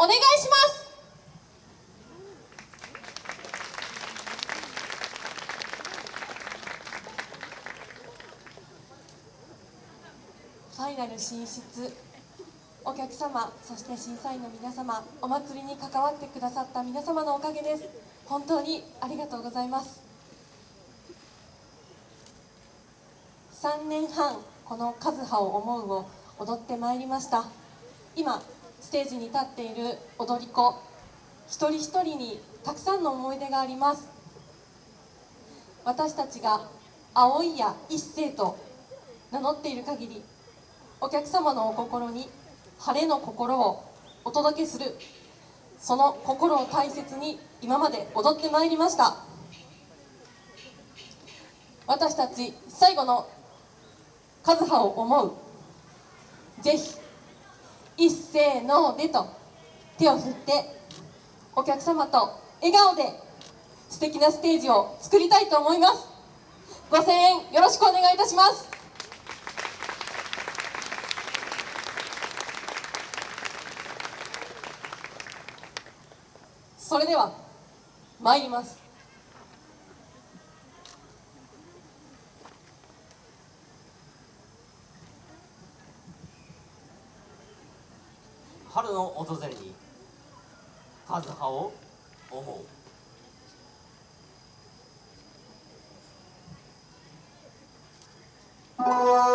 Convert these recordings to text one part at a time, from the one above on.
お願いします。ファイナル進出お客様そして審査員の皆様お祭りに関わってくださった皆様のおかげです。本当にありがとうございます。3年半この「和葉を思う」を踊ってまいりました。今ステージに立っている踊り子一人一人にたくさんの思い出があります。私たちが葵や一星と名乗っている限りお客様のお心に晴れの心をお届けするその心を大切に今まで踊ってまいりました。私たち最後の和葉を思うぜひ一斉のでと手を振ってお客様と笑顔で素敵なステージを作りたいと思います。ご声援よろしくお願いいたします。それでは参ります。春の訪れに和葉を思う「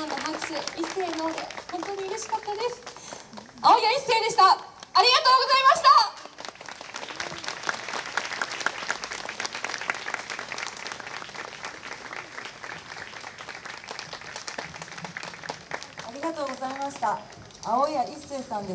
からの拍手一斉の本当に嬉しかった。です青谷一斉でしたありがとうございました。ありがとうございました。青谷一さんで